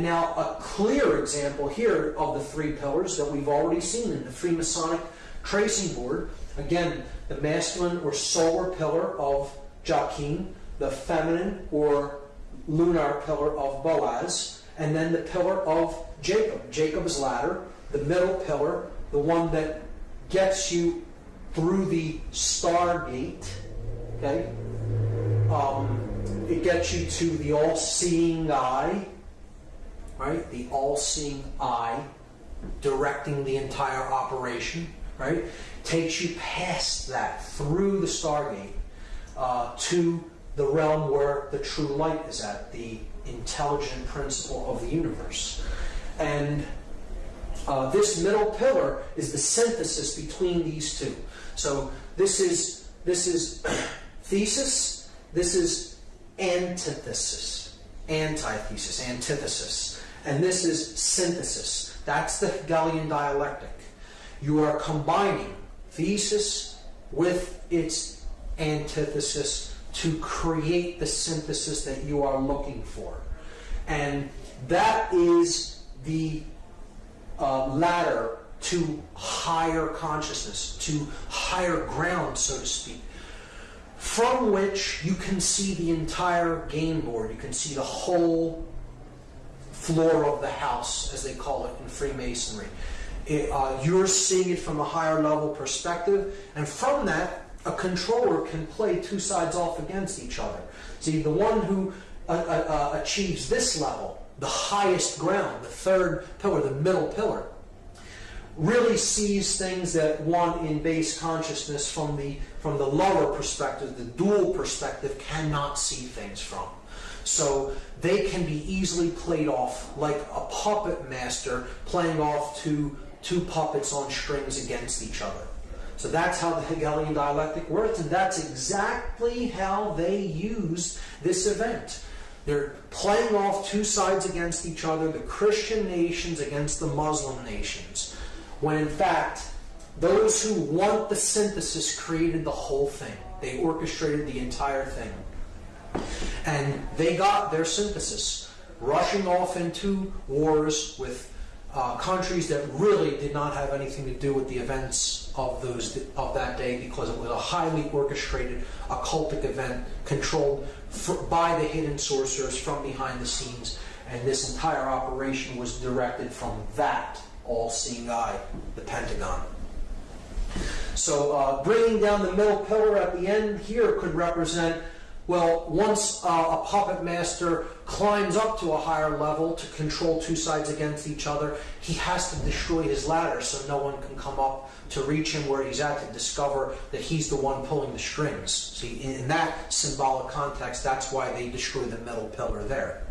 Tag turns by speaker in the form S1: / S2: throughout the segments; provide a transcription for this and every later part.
S1: And now a clear example here of the three pillars that we've already seen in the Freemasonic tracing board. Again, the masculine or solar pillar of Jachin, the feminine or lunar pillar of Boaz, and then the pillar of Jacob, Jacob's ladder, the middle pillar, the one that gets you through the stargate. Okay, um, it gets you to the all-seeing eye, right? The all-seeing eye directing the entire operation, right? Takes you past that through the stargate uh, to the realm where the true light is at, the intelligent principle of the universe. And uh, this middle pillar is the synthesis between these two. So this is this is thesis. This is antithesis, antithesis, antithesis, and this is synthesis. That's the Hegelian dialectic. You are combining thesis with its antithesis to create the synthesis that you are looking for. And that is the uh, ladder to higher consciousness, to higher ground, so to speak, from which you can see the entire game board. You can see the whole floor of the house, as they call it in Freemasonry. It, uh, you're seeing it from a higher level perspective, and from that, a controller can play two sides off against each other. See, the one who uh, uh, uh achieves this level, the highest ground, the third pillar, the middle pillar, really sees things that one in base consciousness from the from the lower perspective, the dual perspective, cannot see things from. So they can be easily played off like a puppet master playing off two two puppets on strings against each other. So that's how the Hegelian dialectic works, and that's exactly how they used this event. They're playing off two sides against each other, the Christian nations against the Muslim nations, when in fact, those who want the synthesis created the whole thing. They orchestrated the entire thing. And they got their synthesis, rushing off into wars with uh, countries that really did not have anything to do with the events of those of that day because it was a highly orchestrated occultic event controlled for, by the hidden sorcerers from behind the scenes. And this entire operation was directed from that all-seeing eye the pentagon. So uh, bringing down the middle pillar at the end here could represent well, once uh, a puppet master climbs up to a higher level to control two sides against each other, he has to destroy his ladder so no one can come up to reach him where he's at to discover that he's the one pulling the strings. See, in that symbolic context, that's why they destroy the metal pillar there.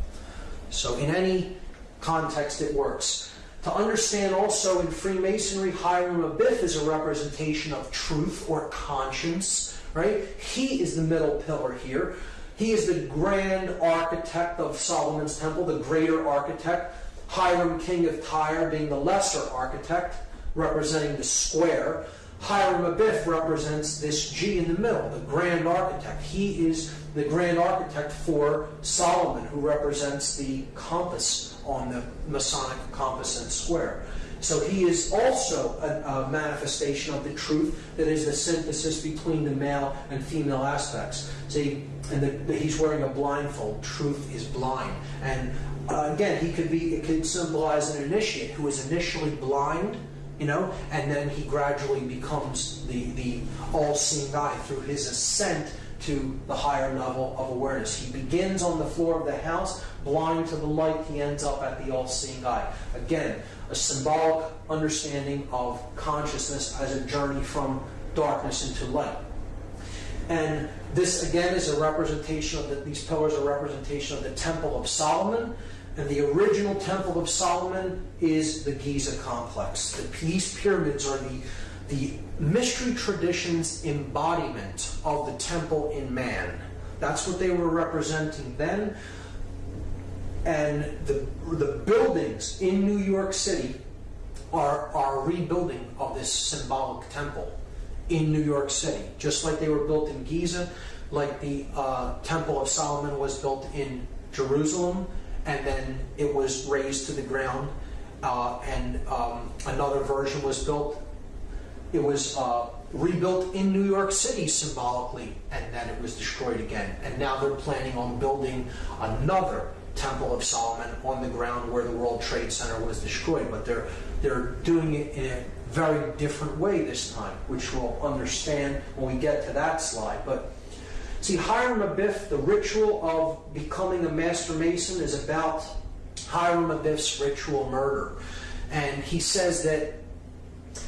S1: So in any context, it works. To understand also in Freemasonry, Hiram Abiff is a representation of truth or conscience right? He is the middle pillar here. He is the grand architect of Solomon's temple, the greater architect. Hiram, king of Tyre, being the lesser architect, representing the square. Hiram Abiff represents this G in the middle, the grand architect. He is the grand architect for Solomon, who represents the compass on the Masonic compass and square. So he is also a, a, manifestation of the truth that is the synthesis between the male and female aspects. See, and the, he's wearing a blindfold. Truth is blind. And uh, again, he could be, it could symbolize an initiate who is initially blind, you know, and then he gradually becomes the, the all-seeing eye through his ascent to the higher level of awareness. He begins on the floor of the house, blind to the light, he ends up at the all-seeing eye. Again, a symbolic understanding of consciousness as a journey from darkness into light. And this again is a representation of the, these pillars are representation of the Temple of Solomon. And the original Temple of Solomon is the Giza complex. The, these pyramids are the, the mystery tradition's embodiment of the temple in man. That's what they were representing then. And the, the buildings in New York City are, are rebuilding of this symbolic temple in New York City, just like they were built in Giza, like the uh, Temple of Solomon was built in Jerusalem, and then it was razed to the ground. Uh, and um, another version was built. It was uh, rebuilt in New York City symbolically, and then it was destroyed again. And now they're planning on building another Temple of Solomon on the ground where the World Trade Center was destroyed. But they're they're doing it in a very different way this time, which we'll understand when we get to that slide. But see, Hiram Abiff, the ritual of becoming a master mason is about Hiram Abiff's ritual murder. And he says that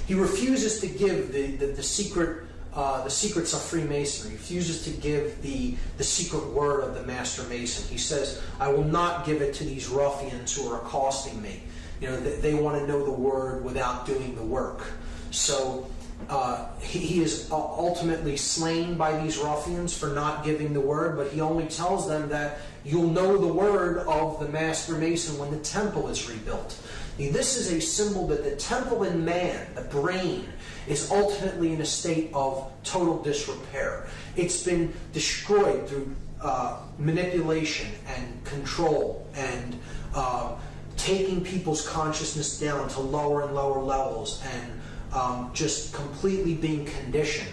S1: he refuses to give the, the, the secret uh, the secrets of Freemasonry. He refuses to give the, the secret word of the Master Mason. He says, I will not give it to these ruffians who are accosting me. You know, they, they want to know the word without doing the work. So uh, he, he, is ultimately slain by these ruffians for not giving the word, but he only tells them that you'll know the word of the Master Mason when the temple is rebuilt. This is a symbol that the temple in man, the brain, is ultimately in a state of total disrepair. It's been destroyed through uh, manipulation and control and uh, taking people's consciousness down to lower and lower levels and um, just completely being conditioned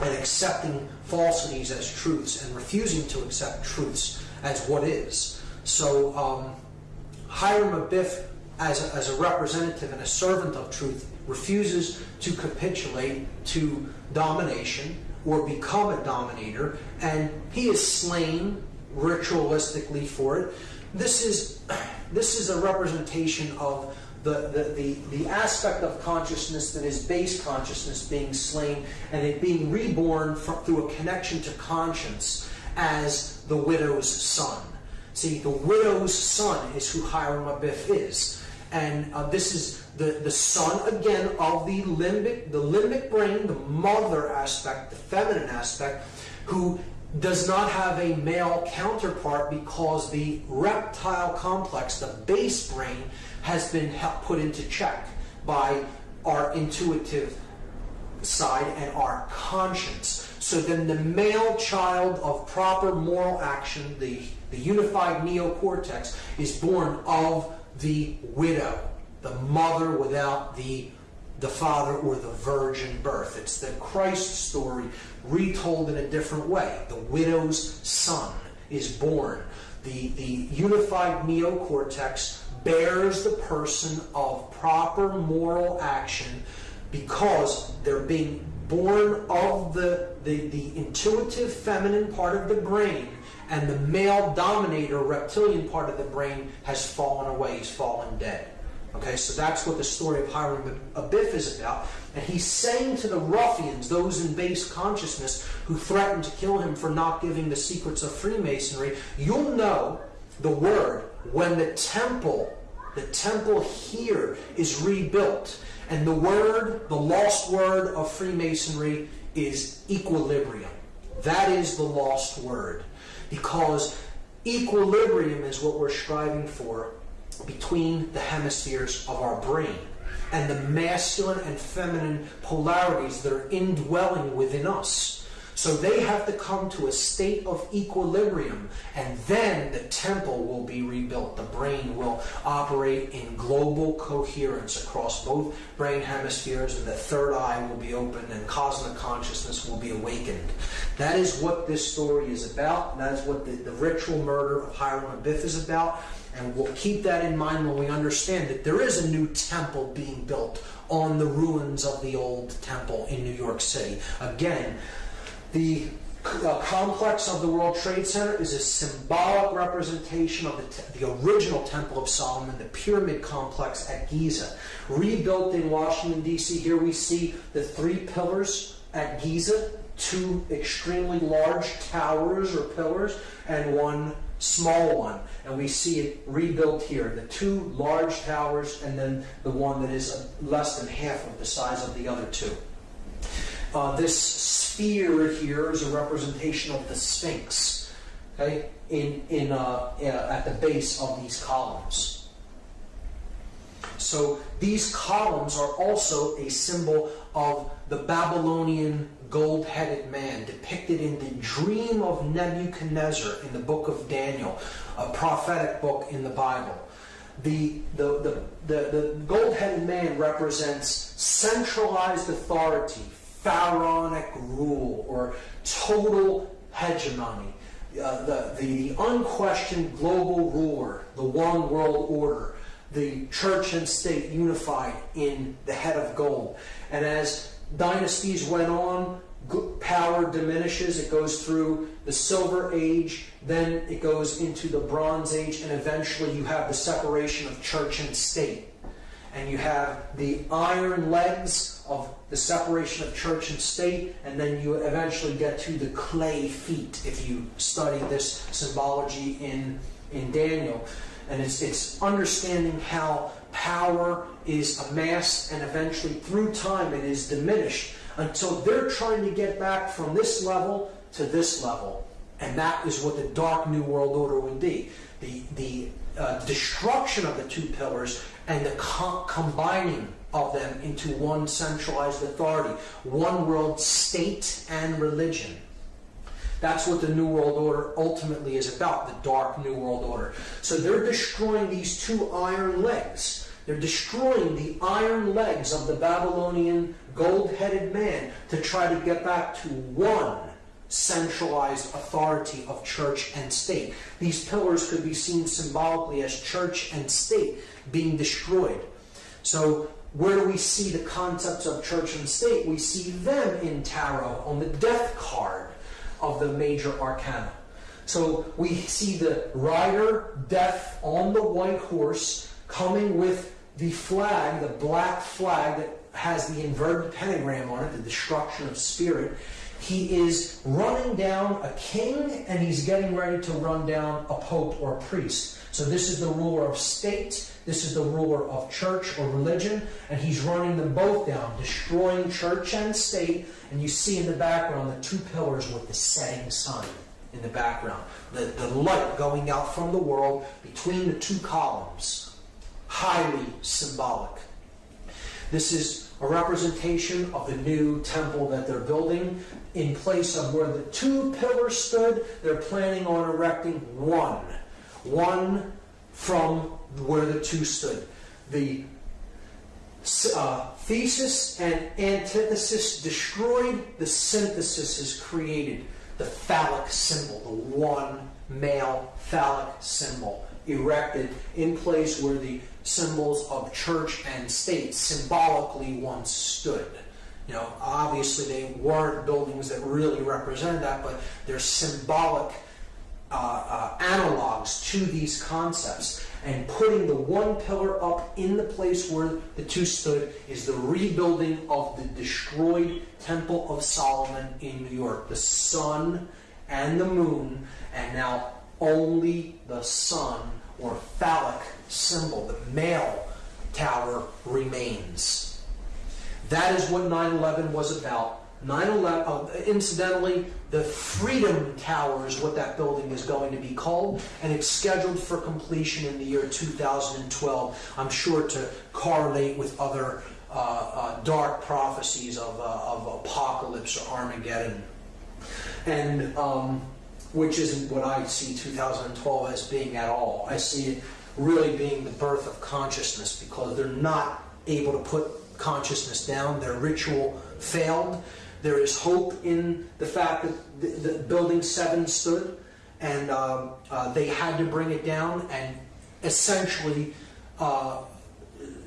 S1: and accepting falsities as truths and refusing to accept truths as what is. So um, Hiram Abiff as a, as a representative and a servant of truth, refuses to capitulate to domination or become a dominator, and he is slain ritualistically for it. This is this is a representation of the, the, the, the aspect of consciousness that is base consciousness being slain and it being reborn from, through a connection to conscience as the widow's son. See, the widow's son is who Hiram Abiff is. And uh, this is the, the son, again, of the limbic, the limbic brain, the mother aspect, the feminine aspect, who does not have a male counterpart because the reptile complex, the base brain, has been put into check by our intuitive side and our conscience. So then the male child of proper moral action, the, the unified neocortex, is born of the widow, the mother without the, the father or the virgin birth. It's the Christ story retold in a different way. The widow's son is born. The, the unified neocortex bears the person of proper moral action because they're being born of the, the, the intuitive feminine part of the brain and the male dominator reptilian part of the brain has fallen away, he's fallen dead. Okay, so that's what the story of Hiram Abiff is about. And he's saying to the ruffians, those in base consciousness who threatened to kill him for not giving the secrets of Freemasonry, you'll know the word when the temple, the temple here is rebuilt. And the word, the lost word of Freemasonry is equilibrium. That is the lost word because equilibrium is what we're striving for between the hemispheres of our brain and the masculine and feminine polarities that are indwelling within us. So they have to come to a state of equilibrium, and then the temple will be rebuilt. The brain will operate in global coherence across both brain hemispheres, and the third eye will be opened, and cosmic consciousness will be awakened. That is what this story is about. That is what the, the ritual murder of Hiram Abiff is about. And we'll keep that in mind when we understand that there is a new temple being built on the ruins of the old temple in New York City. Again, the uh, complex of the World Trade Center is a symbolic representation of the, the, original Temple of Solomon, the pyramid complex at Giza. Rebuilt in Washington, D.C., here we see the three pillars at Giza, two extremely large towers or pillars, and one small one. And we see it rebuilt here the two large towers, and then the one that is less than half of the size of the other two. Uh, this sphere here is a representation of the Sphinx, okay, in, in, uh, uh, at the base of these columns. So these columns are also a symbol of the Babylonian gold headed man depicted in the dream of Nebuchadnezzar in the book of Daniel, a prophetic book in the Bible. The, the, the, the, the gold headed man represents centralized authority, pharaonic rule, or total hegemony. Uh, the, the unquestioned global ruler, the one world order, the church and state unified in the head of gold. And as dynasties went on, power diminishes. It goes through the Silver Age, then it goes into the Bronze Age, and eventually you have the separation of church and state. And you have the iron legs of the separation of church and state, and then you eventually get to the clay feet if you study this symbology in, in Daniel. And it's, it's understanding how power is amassed and eventually through time it is diminished until they're trying to get back from this level to this level. And that is what the dark New World Order would be. The, the uh, destruction of the two pillars and the co- combining of them into one centralized authority, one world state and religion. That's what the New World Order ultimately is about, the dark New World Order. So they're destroying these two iron legs. They're destroying the iron legs of the Babylonian gold headed man to try to get back to one centralized authority of church and state. These pillars could be seen symbolically as church and state being destroyed. So, where do we see the concepts of church and state? We see them in tarot on the death card of the major arcana. So we see the rider, death on the white horse, coming with the flag, the black flag that has the inverted pentagram on it, the destruction of spirit. He is running down a king and he's getting ready to run down a pope or a priest. So this is the ruler of state, this is the ruler of church or religion, and he's running them both down, destroying church and state. And you see in the background the two pillars with the setting sun in the background, the, the light going out from the world between the two columns. Highly symbolic. This is a representation of the new temple that they're building. In place of where the two pillars stood, they're planning on erecting one one from where the two stood. The uh, thesis and antithesis destroyed, the synthesis is created. The phallic symbol, the one male phallic symbol, erected in place where the symbols of church and state symbolically once stood. You know, obviously they weren't buildings that really represented that, but they're symbolic uh, uh, analogs to these concepts. And putting the one pillar up in the place where the two stood is the rebuilding of the destroyed Temple of Solomon in New York. The sun and the moon, and now only the sun or phallic symbol, the male tower, remains. That is what 9 11 was about 9/11. Uh, incidentally, the Freedom Tower is what that building is going to be called, and it's scheduled for completion in the year 2012. I'm sure to correlate with other uh, uh, dark prophecies of, uh, of apocalypse or Armageddon, and um, which isn't what I see 2012 as being at all. I see it really being the birth of consciousness because they're not able to put consciousness down. Their ritual failed there is hope in the fact that the, the building seven stood, and um, uh, they had to bring it down and essentially uh,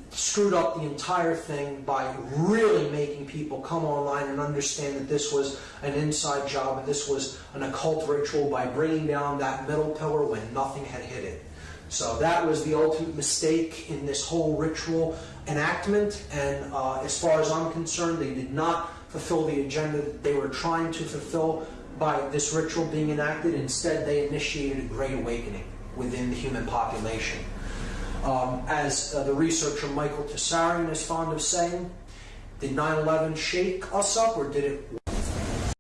S1: screwed up the entire thing by really making people come online and understand that this was an inside job and this was an occult ritual by bringing down that middle pillar when nothing had hit it. So that was the ultimate mistake in this whole ritual enactment, and uh, as far as I'm concerned, they did not fulfill the agenda that they were trying to fulfill by this ritual being enacted. Instead, they initiated a great awakening within the human population. Um, as uh, the researcher Michael Tsarion is fond of saying, did 9 11 shake us up or did it